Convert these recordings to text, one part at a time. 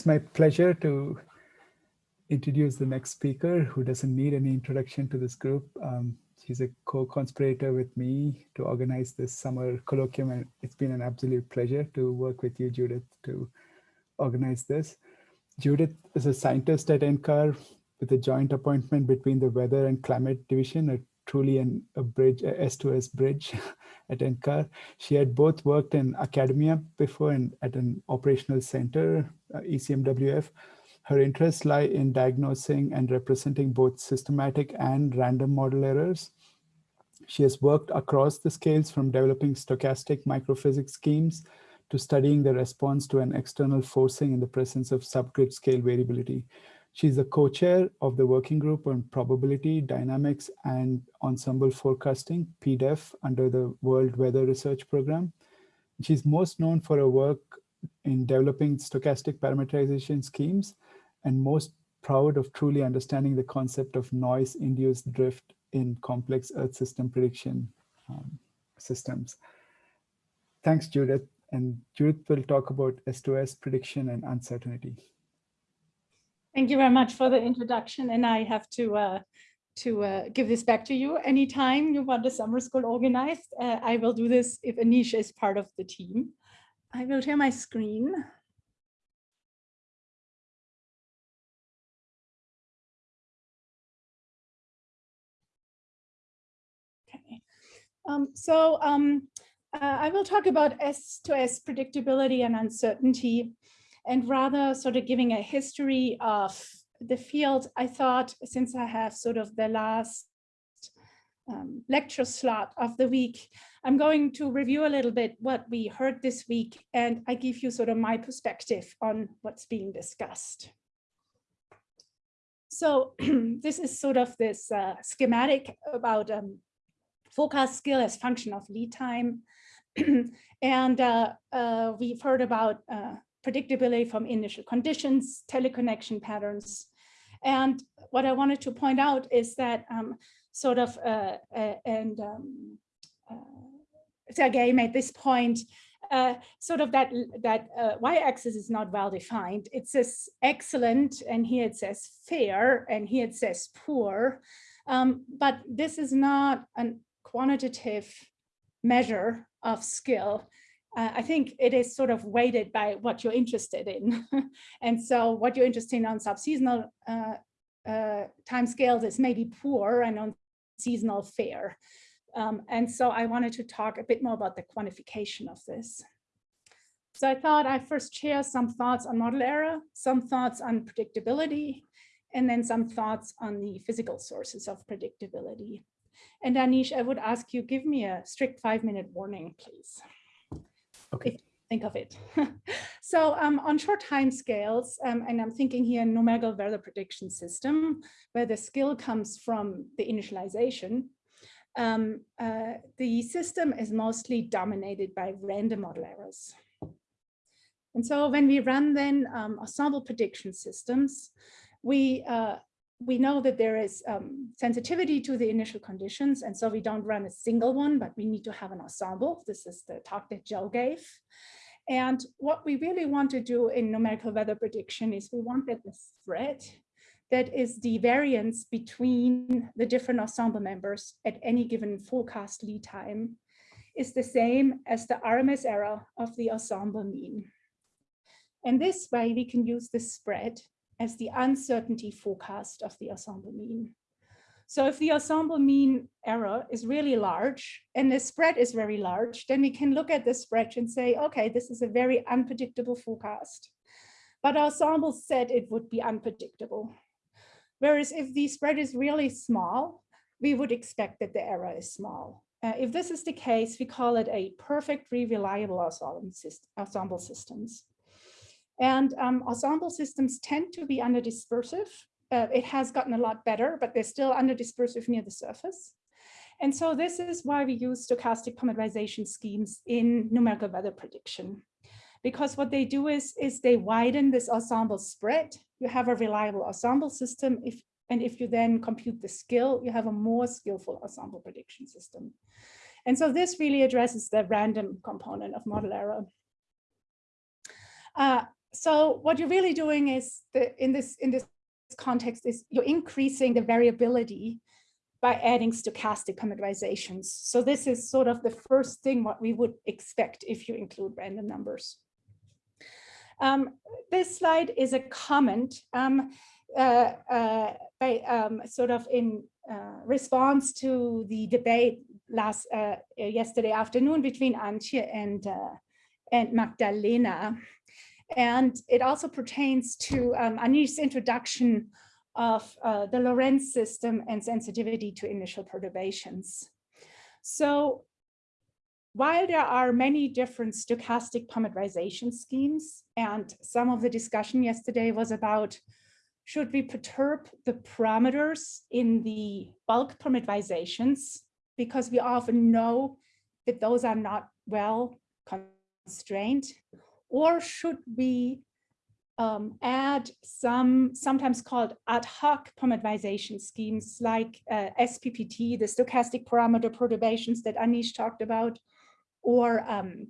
it's my pleasure to introduce the next speaker who doesn't need any introduction to this group. Um, she's a co-conspirator with me to organize this summer colloquium and it's been an absolute pleasure to work with you, Judith, to organize this. Judith is a scientist at NCAR with a joint appointment between the Weather and Climate Division, a truly an, a bridge, a S2S bridge at NCAR. She had both worked in academia before and at an operational center, uh, ECMWF. Her interests lie in diagnosing and representing both systematic and random model errors. She has worked across the scales from developing stochastic microphysics schemes to studying the response to an external forcing in the presence of subgrid scale variability. She's the co-chair of the working group on probability, dynamics, and ensemble forecasting, PDEF, under the World Weather Research Program. She's most known for her work in developing stochastic parameterization schemes and most proud of truly understanding the concept of noise-induced drift in complex Earth system prediction um, systems. Thanks, Judith. And Judith will talk about S2S prediction and uncertainty. Thank you very much for the introduction. And I have to uh, to uh, give this back to you. Anytime you want a summer school organized, uh, I will do this if Aneesh is part of the team. I will share my screen. Okay. Um, so um, uh, I will talk about S to S predictability and uncertainty and rather sort of giving a history of the field, I thought since I have sort of the last um, lecture slot of the week, I'm going to review a little bit what we heard this week and I give you sort of my perspective on what's being discussed. So this is sort of this uh, schematic about um, forecast skill as function of lead time. and uh, uh, we've heard about uh, predictability from initial conditions, teleconnection patterns. And what I wanted to point out is that um, sort of, uh, uh, and um, uh, Sergey made this point, uh, sort of that that uh, y-axis is not well defined. It says excellent, and here it says fair, and here it says poor. Um, but this is not a quantitative measure of skill uh, I think it is sort of weighted by what you're interested in. and so what you're interested in on subseasonal uh, uh, time scales is maybe poor and on seasonal fair. Um, and so I wanted to talk a bit more about the quantification of this. So I thought I'd first share some thoughts on model error, some thoughts on predictability, and then some thoughts on the physical sources of predictability. And Aneesh, I would ask you, give me a strict five minute warning, please. Okay. think of it. so um, on short time scales, um, and I'm thinking here numerical weather prediction system, where the skill comes from the initialization, um, uh, the system is mostly dominated by random model errors. And so when we run then um, ensemble prediction systems, we uh, we know that there is um, sensitivity to the initial conditions. And so we don't run a single one, but we need to have an ensemble. This is the talk that Joe gave. And what we really want to do in numerical weather prediction is we want that the spread that is the variance between the different ensemble members at any given forecast lead time is the same as the RMS error of the ensemble mean. And this way we can use the spread as the uncertainty forecast of the ensemble mean. So if the ensemble mean error is really large and the spread is very large, then we can look at the spread and say, okay, this is a very unpredictable forecast. But our ensemble said it would be unpredictable. Whereas if the spread is really small, we would expect that the error is small. Uh, if this is the case, we call it a perfectly reliable ensemble systems. And um, ensemble systems tend to be under dispersive. Uh, it has gotten a lot better, but they're still under dispersive near the surface. And so this is why we use stochastic parameterization schemes in numerical weather prediction. Because what they do is, is they widen this ensemble spread. You have a reliable ensemble system. If, and if you then compute the skill, you have a more skillful ensemble prediction system. And so this really addresses the random component of model error. Uh, so what you're really doing is the, in this in this context is you're increasing the variability by adding stochastic parameterizations. So this is sort of the first thing what we would expect if you include random numbers. Um, this slide is a comment um, uh, uh, by, um, sort of in uh, response to the debate last uh, yesterday afternoon between Antje and uh, and Magdalena. And it also pertains to um, Aneesh's introduction of uh, the Lorenz system and sensitivity to initial perturbations. So while there are many different stochastic parameterization schemes, and some of the discussion yesterday was about should we perturb the parameters in the bulk parameterizations because we often know that those are not well constrained, or should we um, add some sometimes called ad hoc parameterization schemes like uh, SPPT, the stochastic parameter perturbations that Aneesh talked about, or um,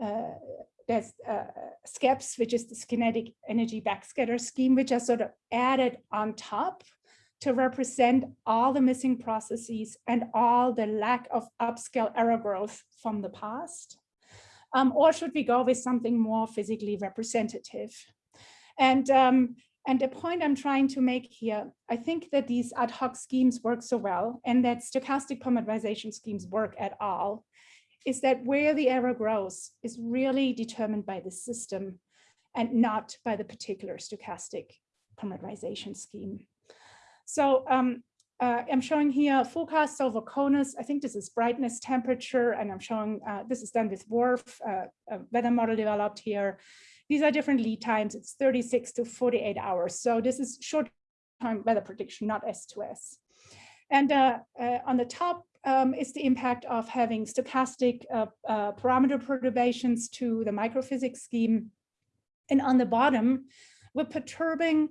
uh, there's uh, which is the kinetic energy backscatter scheme, which are sort of added on top to represent all the missing processes and all the lack of upscale error growth from the past. Um, or should we go with something more physically representative? And, um, and the point I'm trying to make here, I think that these ad hoc schemes work so well and that stochastic parameterization schemes work at all, is that where the error grows is really determined by the system and not by the particular stochastic parameterization scheme. So um, uh, I'm showing here forecasts over CONUS. I think this is brightness temperature, and I'm showing uh, this is done with WRF, uh, a weather model developed here. These are different lead times. It's 36 to 48 hours. So this is short time weather prediction, not S2S. And uh, uh, on the top um, is the impact of having stochastic uh, uh, parameter perturbations to the microphysics scheme. And on the bottom, we're perturbing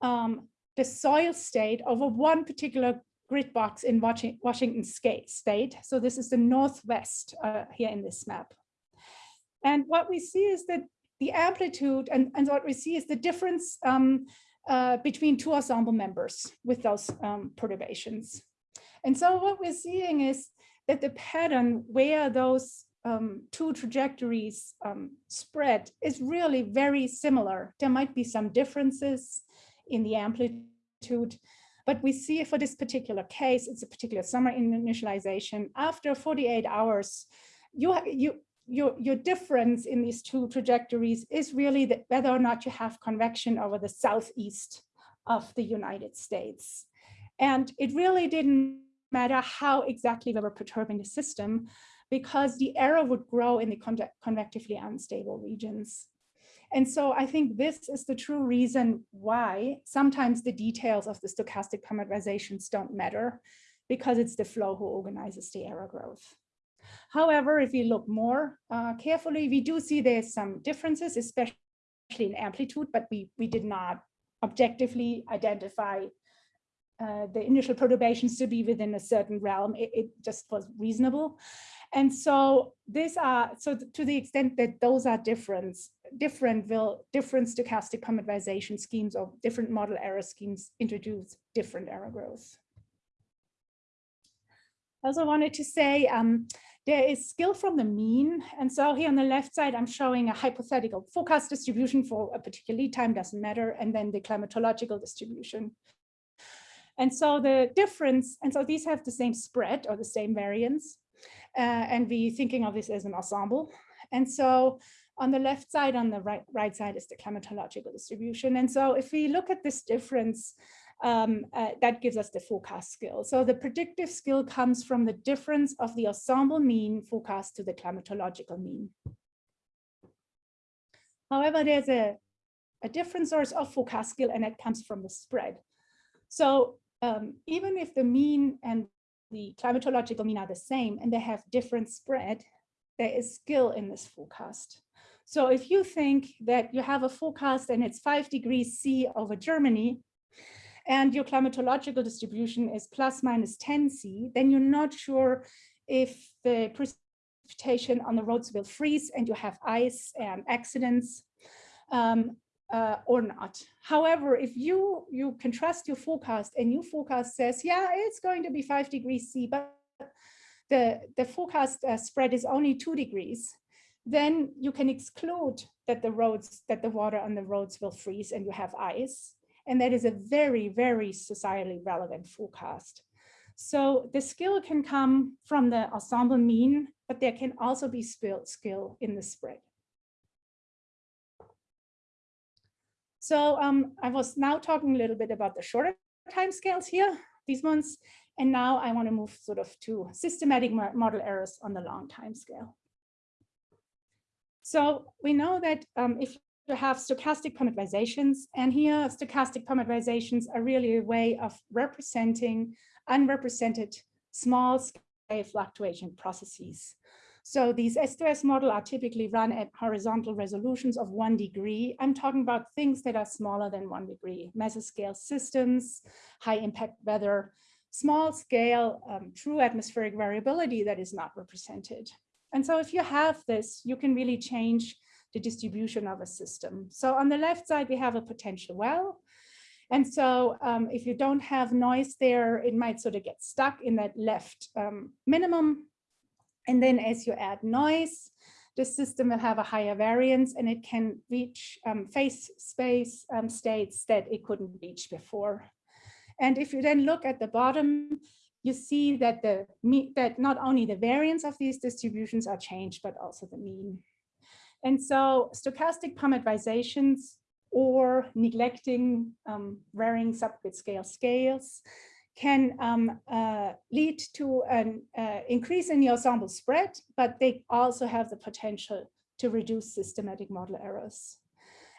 um, the soil state over one particular grid box in Washington state. So this is the Northwest uh, here in this map. And what we see is that the amplitude and, and what we see is the difference um, uh, between two ensemble members with those um, perturbations. And so what we're seeing is that the pattern where those um, two trajectories um, spread is really very similar. There might be some differences in the amplitude, but we see for this particular case, it's a particular summer initialization. After 48 hours, you, you, your, your difference in these two trajectories is really that whether or not you have convection over the southeast of the United States. And it really didn't matter how exactly we were perturbing the system because the error would grow in the convectively unstable regions. And so I think this is the true reason why sometimes the details of the stochastic parameterizations don't matter because it's the flow who organizes the error growth. However, if you look more uh, carefully, we do see there's some differences, especially in amplitude, but we, we did not objectively identify uh, the initial perturbations to be within a certain realm. It, it, just was reasonable. And so these are, so to the extent that those are different, different will, different stochastic parameterization schemes or different model error schemes introduce different error growth. I also wanted to say um, there is skill from the mean. And so here on the left side, I'm showing a hypothetical forecast distribution for a particular lead time, doesn't matter, and then the climatological distribution. And so the difference, and so these have the same spread or the same variance, uh, and we thinking of this as an ensemble. And so on the left side, on the right, right side is the climatological distribution. And so if we look at this difference, um, uh, that gives us the forecast skill. So the predictive skill comes from the difference of the ensemble mean forecast to the climatological mean. However, there's a, a different source of forecast skill and it comes from the spread. So um, even if the mean and the climatological mean are the same and they have different spread, there is skill in this forecast. So if you think that you have a forecast and it's five degrees C over Germany, and your climatological distribution is plus minus 10 C, then you're not sure if the precipitation on the roads will freeze and you have ice and accidents. um, uh, or not. However, if you, you can trust your forecast and your forecast says, yeah, it's going to be five degrees C, but the, the forecast uh, spread is only two degrees, then you can exclude that the roads, that the water on the roads will freeze and you have ice. And that is a very, very societally relevant forecast. So the skill can come from the ensemble mean, but there can also be skill in the spread. So um, I was now talking a little bit about the shorter timescales here, these ones, and now I want to move sort of to systematic model errors on the long time scale. So we know that um, if you have stochastic parameterizations, and here stochastic parameterizations are really a way of representing unrepresented small scale fluctuation processes. So these S2S model are typically run at horizontal resolutions of one degree. I'm talking about things that are smaller than one degree, mesoscale systems, high impact weather, small scale um, true atmospheric variability that is not represented. And so if you have this, you can really change the distribution of a system. So on the left side, we have a potential well. And so um, if you don't have noise there, it might sort of get stuck in that left um, minimum and then as you add noise, the system will have a higher variance and it can reach um, phase space um, states that it couldn't reach before. And if you then look at the bottom, you see that the mean that not only the variance of these distributions are changed, but also the mean. And so stochastic parameterizations or neglecting um, varying subgrid scale scales can um, uh, lead to an uh, increase in the ensemble spread, but they also have the potential to reduce systematic model errors.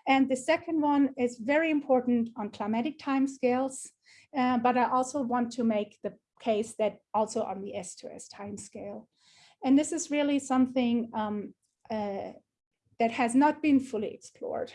And the second one is very important on climatic timescales, uh, but I also want to make the case that also on the S2S timescale. And this is really something um, uh, that has not been fully explored.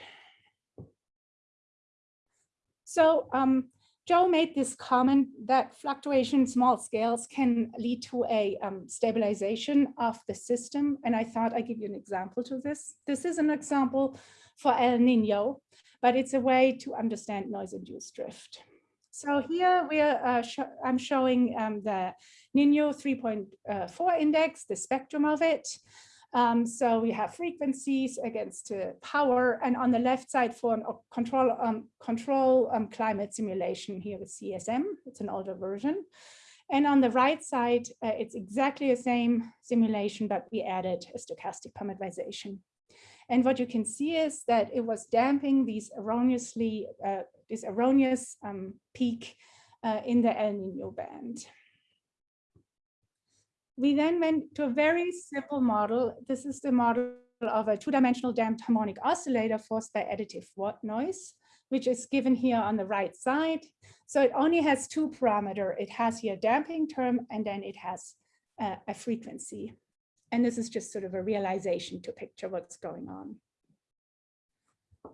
So um, Joe made this comment that fluctuation small scales can lead to a um, stabilization of the system. And I thought I'd give you an example to this. This is an example for El Nino, but it's a way to understand noise-induced drift. So here we are, uh, sh I'm showing um, the Nino 3.4 index, the spectrum of it. Um, so we have frequencies against uh, power and on the left side for an control um, control um, climate simulation here with CSM, it's an older version. And on the right side, uh, it's exactly the same simulation, but we added a stochastic parameterization. And what you can see is that it was damping these erroneously, uh, this erroneous um, peak uh, in the El Nino band. We then went to a very simple model. This is the model of a two-dimensional damped harmonic oscillator forced by additive noise, which is given here on the right side. So it only has two parameter. It has here a damping term, and then it has uh, a frequency. And this is just sort of a realization to picture what's going on.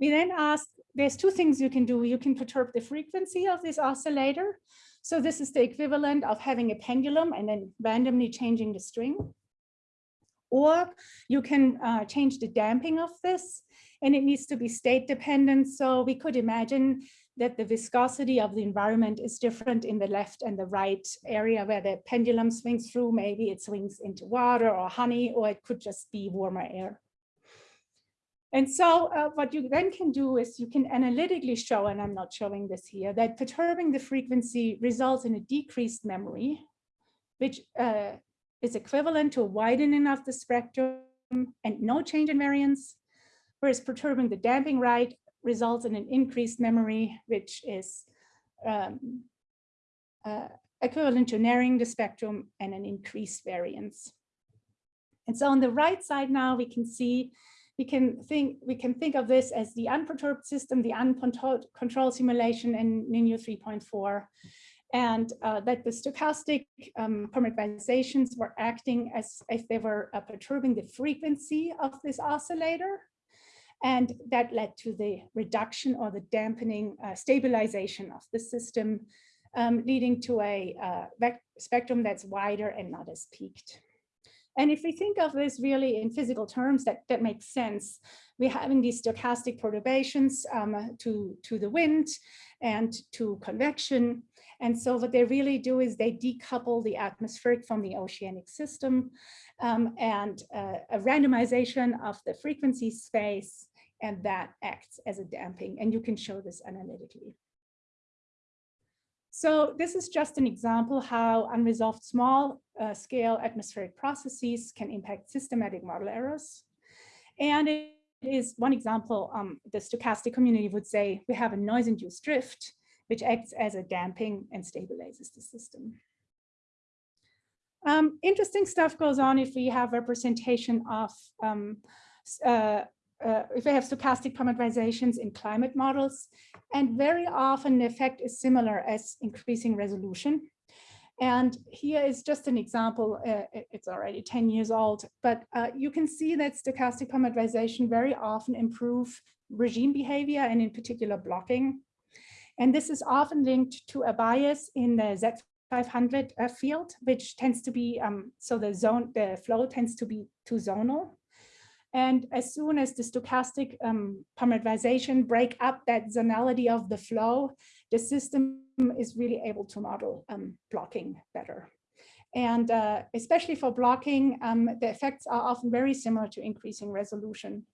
We then asked, there's two things you can do. You can perturb the frequency of this oscillator. So this is the equivalent of having a pendulum and then randomly changing the string. Or you can uh, change the damping of this and it needs to be state dependent. So we could imagine that the viscosity of the environment is different in the left and the right area where the pendulum swings through. Maybe it swings into water or honey, or it could just be warmer air. And so uh, what you then can do is you can analytically show, and I'm not showing this here, that perturbing the frequency results in a decreased memory, which uh, is equivalent to a widening of the spectrum and no change in variance, whereas perturbing the damping right results in an increased memory, which is um, uh, equivalent to narrowing the spectrum and an increased variance. And so on the right side now, we can see we can think we can think of this as the unperturbed system, the uncontrolled control simulation in Nino 3.4, and uh, that the stochastic um, parameterizations were acting as if they were uh, perturbing the frequency of this oscillator. And that led to the reduction or the dampening uh, stabilization of the system, um, leading to a uh, spectrum that's wider and not as peaked. And if we think of this really in physical terms, that, that makes sense. we're having these stochastic perturbations um, to, to the wind and to convection. And so what they really do is they decouple the atmospheric from the oceanic system um, and uh, a randomization of the frequency space and that acts as a damping and you can show this analytically. So this is just an example how unresolved small uh, scale atmospheric processes can impact systematic model errors. And it is one example, um, the stochastic community would say we have a noise-induced drift, which acts as a damping and stabilizes the system. Um, interesting stuff goes on if we have representation of, um, uh, uh, if we have stochastic parameterizations in climate models, and very often the effect is similar as increasing resolution. And here is just an example, uh, it's already 10 years old, but uh, you can see that stochastic parameterization very often improve regime behavior and in particular blocking. And this is often linked to a bias in the Z500 uh, field, which tends to be, um, so the zone, the flow tends to be too zonal. And as soon as the stochastic um, parameterization break up that zonality of the flow, the system is really able to model um, blocking better. And uh, especially for blocking, um, the effects are often very similar to increasing resolution.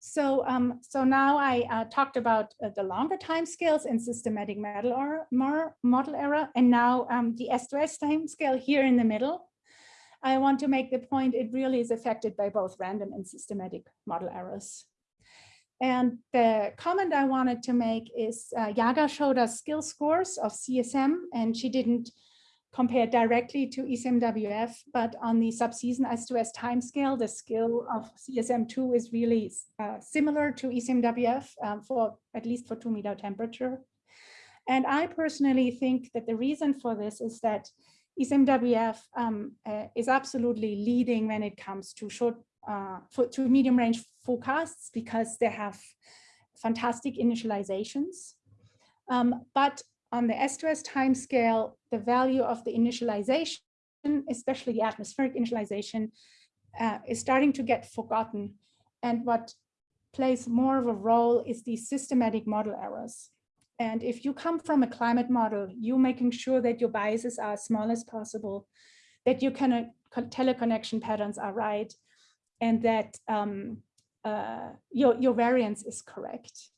So, um, so now I uh, talked about uh, the longer time scales and systematic model, or, model error, and now um, the S2S time scale here in the middle. I want to make the point it really is affected by both random and systematic model errors. And the comment I wanted to make is uh, Yaga showed us skill scores of CSM and she didn't compare directly to ECMWF, but on the subseason S2S timescale, the skill of CSM2 is really uh, similar to ECMWF um, for at least for two meter temperature. And I personally think that the reason for this is that ECMWF um, uh, is absolutely leading when it comes to short uh, for, to medium range forecasts because they have fantastic initializations. Um, but on the S2S timescale, the value of the initialization, especially the atmospheric initialization, uh, is starting to get forgotten. And what plays more of a role is the systematic model errors. And if you come from a climate model, you making sure that your biases are as small as possible, that your of teleconnection patterns are right, and that um, uh, your, your variance is correct.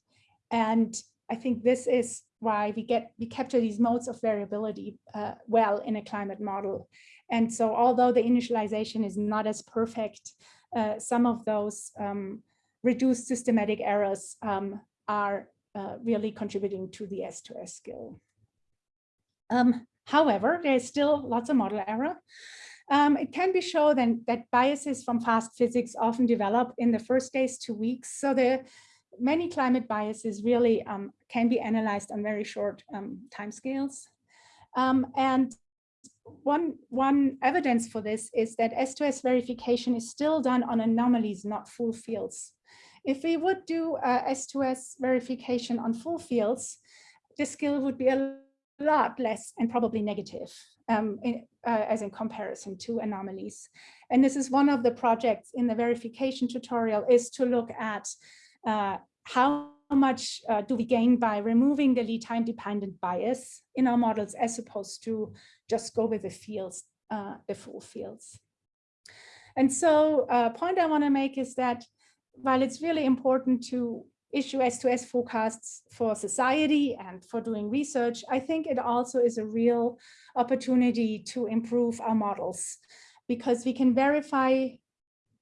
And I think this is why we get we capture these modes of variability uh, well in a climate model. And so although the initialization is not as perfect, uh, some of those um, reduced systematic errors um, are uh, really contributing to the S2S skill. Um, however, there's still lots of model error. Um, it can be shown then that biases from fast physics often develop in the first days to weeks. So the many climate biases really um, can be analyzed on very short um, timescales. Um, and one, one evidence for this is that S2S verification is still done on anomalies, not full fields. If we would do uh, S2S verification on full fields, the skill would be a lot less and probably negative um, in, uh, as in comparison to anomalies. And this is one of the projects in the verification tutorial is to look at uh, how much uh, do we gain by removing the lead time dependent bias in our models as opposed to just go with the fields, uh, the full fields. And so a uh, point I want to make is that while it's really important to issue S2S forecasts for society and for doing research, I think it also is a real opportunity to improve our models because we can verify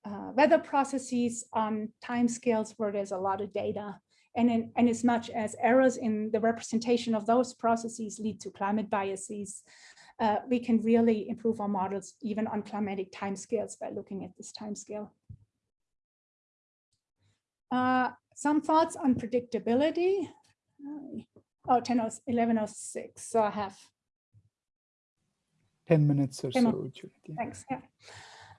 uh, weather processes on timescales where there's a lot of data. And, in, and as much as errors in the representation of those processes lead to climate biases, uh, we can really improve our models even on climatic timescales by looking at this timescale. Uh, some thoughts on predictability. Oh, 10, 1106. So I have 10 minutes or 10 so. Thanks. Yeah.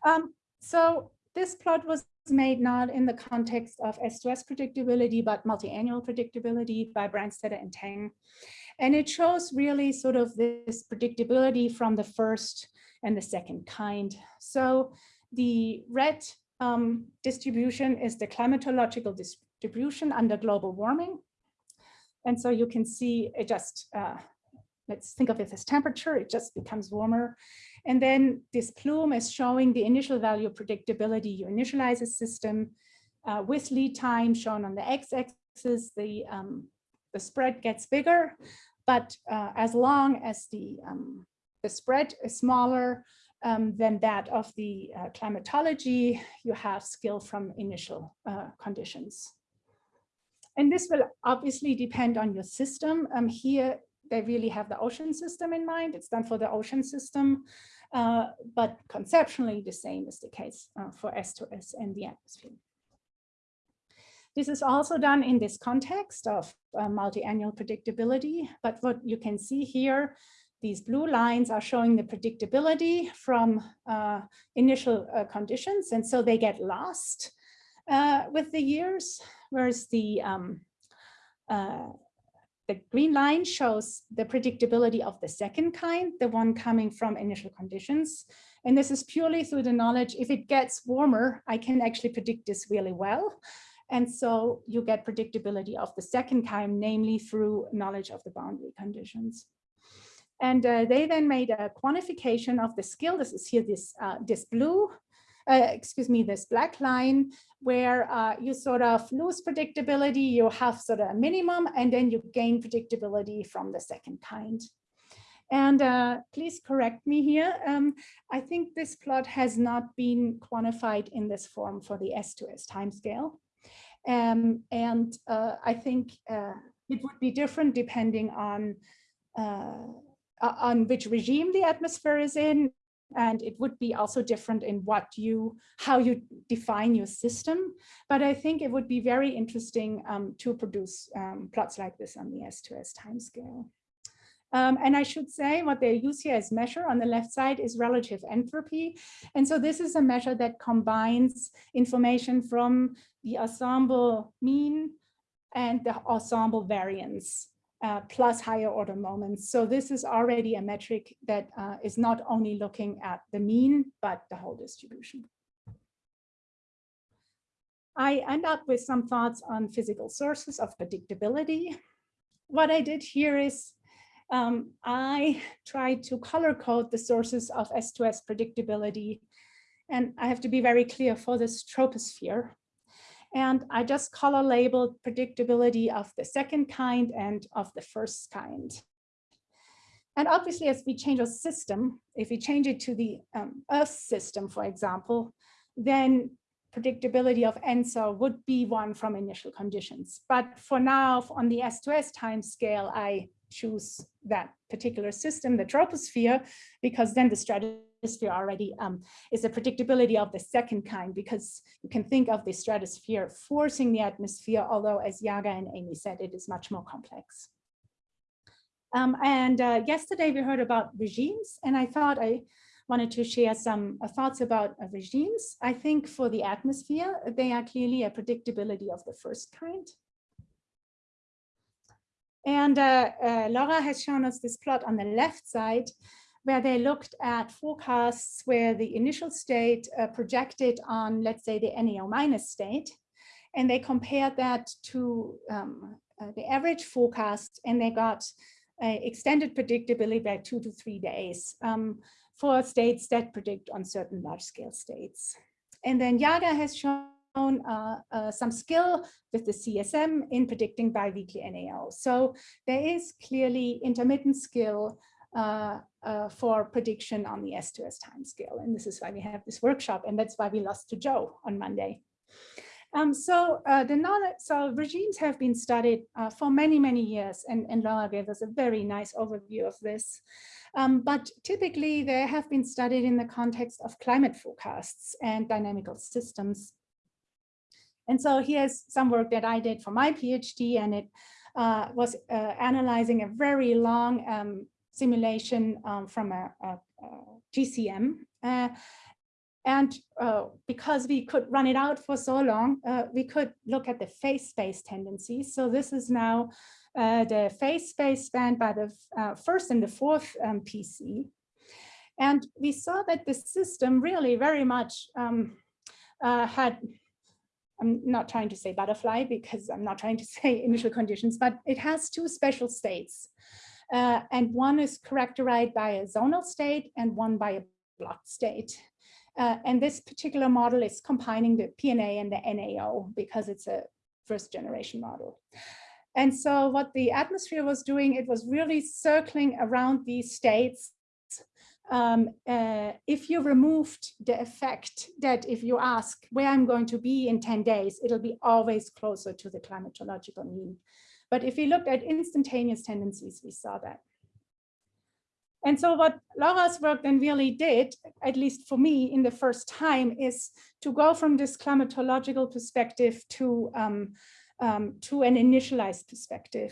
Um, so this plot was made not in the context of S2S predictability, but multi-annual predictability by Branstator and Teng. And it shows really sort of this predictability from the first and the second kind. So the red um, distribution is the climatological distribution under global warming. And so you can see it just, uh, let's think of it as temperature, it just becomes warmer. And then this plume is showing the initial value predictability. You initialize a system uh, with lead time shown on the x-axis, the, um, the spread gets bigger, but uh, as long as the, um, the spread is smaller um, than that of the uh, climatology, you have skill from initial uh, conditions. And this will obviously depend on your system. Um, here, they really have the ocean system in mind. It's done for the ocean system, uh, but conceptually the same is the case uh, for S2S and the atmosphere. This is also done in this context of uh, multi-annual predictability, but what you can see here, these blue lines are showing the predictability from uh, initial uh, conditions, and so they get lost uh, with the years, whereas the um, uh, the green line shows the predictability of the second kind, the one coming from initial conditions. And this is purely through the knowledge, if it gets warmer, I can actually predict this really well. And so you get predictability of the second kind, namely through knowledge of the boundary conditions. And uh, they then made a quantification of the skill. This is here, this, uh, this blue, uh, excuse me, this black line, where uh, you sort of lose predictability, you have sort of a minimum, and then you gain predictability from the second kind. And uh, please correct me here. Um, I think this plot has not been quantified in this form for the S2S timescale. Um, and uh, I think it would be different depending on uh, on which regime the atmosphere is in. And it would be also different in what you, how you define your system. But I think it would be very interesting um, to produce um, plots like this on the S2S timescale. Um, and I should say what they use here as measure on the left side is relative entropy. And so this is a measure that combines information from the ensemble mean and the ensemble variance uh, plus higher order moments. So this is already a metric that uh, is not only looking at the mean, but the whole distribution. I end up with some thoughts on physical sources of predictability. What I did here is um, I tried to color code the sources of S2S predictability. And I have to be very clear for this troposphere. And I just color labeled predictability of the second kind and of the first kind. And obviously, as we change our system, if we change it to the um, Earth system, for example, then predictability of ENSO would be one from initial conditions. But for now, on the S2S time scale, I choose that particular system, the troposphere, because then the stratosphere already um, is a predictability of the second kind, because you can think of the stratosphere forcing the atmosphere, although as Yaga and Amy said, it is much more complex. Um, and uh, yesterday we heard about regimes, and I thought I wanted to share some uh, thoughts about uh, regimes. I think for the atmosphere, they are clearly a predictability of the first kind. And uh, uh, Laura has shown us this plot on the left side where they looked at forecasts where the initial state uh, projected on, let's say, the NAO minus state. And they compared that to um, uh, the average forecast and they got extended predictability by two to three days um, for states that predict on certain large scale states. And then Yaga has shown uh, uh, some skill with the CSM in predicting biweekly NAO. So there is clearly intermittent skill uh, uh, for prediction on the S2S timescale. And this is why we have this workshop. And that's why we lost to Joe on Monday. Um, so uh, the knowledge, so regimes have been studied uh, for many, many years, and, and Laura gave us a very nice overview of this. Um, but typically they have been studied in the context of climate forecasts and dynamical systems. And so here's some work that I did for my PhD, and it uh, was uh, analyzing a very long um, simulation um, from a, a, a GCM. Uh, and uh, because we could run it out for so long, uh, we could look at the phase space tendencies. So this is now uh, the phase space spanned by the first and the fourth um, PC. And we saw that the system really very much um, uh, had, I'm not trying to say butterfly because I'm not trying to say initial conditions, but it has two special states. Uh, and one is characterized by a zonal state and one by a block state. Uh, and this particular model is combining the PNA and the NAO because it's a first generation model. And so what the atmosphere was doing, it was really circling around these states. Um, uh, if you removed the effect that if you ask where I'm going to be in 10 days, it'll be always closer to the climatological mean. But if we looked at instantaneous tendencies, we saw that. And so what Laura's work then really did, at least for me in the first time, is to go from this climatological perspective to, um, um, to an initialized perspective.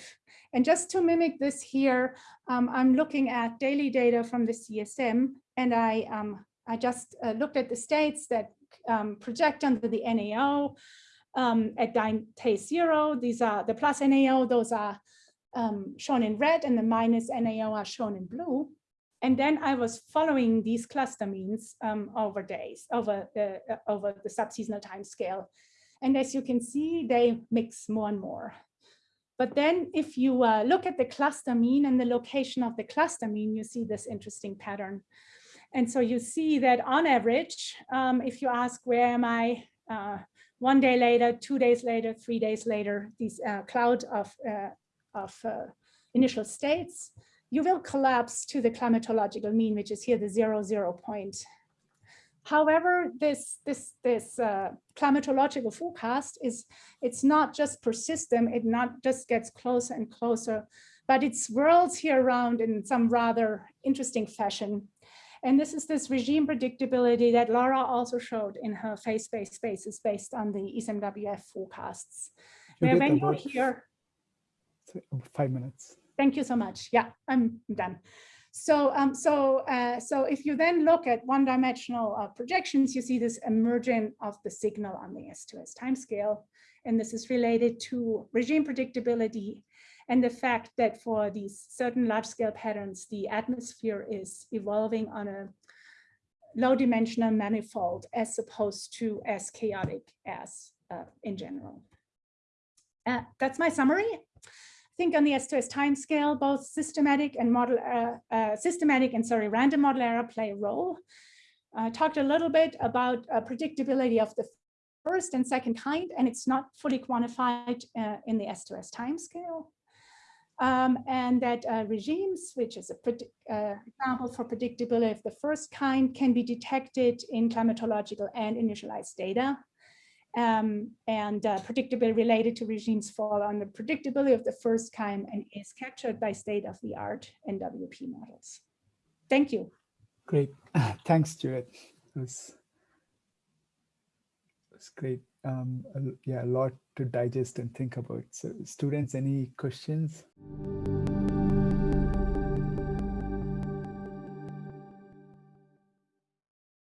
And just to mimic this here, um, I'm looking at daily data from the CSM, and I, um, I just uh, looked at the states that um, project under the NAO um, at day zero. These are the plus NAO, those are shown in red, and the minus NAO are shown in blue. And then I was following these cluster means um, over days, over the, uh, over the subseasonal time scale. And as you can see, they mix more and more. But then if you uh, look at the cluster mean and the location of the cluster mean, you see this interesting pattern. And so you see that on average, um, if you ask where am I uh, one day later, two days later, three days later, these uh, cloud of, uh, of uh, initial states, you will collapse to the climatological mean, which is here the zero, zero point. However, this, this, this uh, climatological forecast is, it's not just persistent; it not just gets closer and closer, but it swirls here around in some rather interesting fashion. And this is this regime predictability that Laura also showed in her phase-based spaces based on the ECMWF forecasts. Where when you're here, five minutes. Thank you so much. Yeah, I'm done. So, um, so, uh, so if you then look at one-dimensional uh, projections, you see this emergence of the signal on the S2S timescale, and this is related to regime predictability and the fact that for these certain large-scale patterns, the atmosphere is evolving on a low-dimensional manifold as opposed to as chaotic as uh, in general. Uh, that's my summary I think on the S2S timescale, both systematic and model, uh, uh, systematic and sorry, random model error play a role. I talked a little bit about uh, predictability of the first and second kind, and it's not fully quantified uh, in the S2S timescale. Um, and that uh, regimes, which is an uh, example for predictability of the first kind, can be detected in climatological and initialized data um, and uh, predictability related to regimes fall on the predictability of the first kind and is captured by state-of-the-art NWP models. Thank you. Great. Thanks, Judith. It was, great. Um, yeah, a lot to digest and think about. So students, any questions?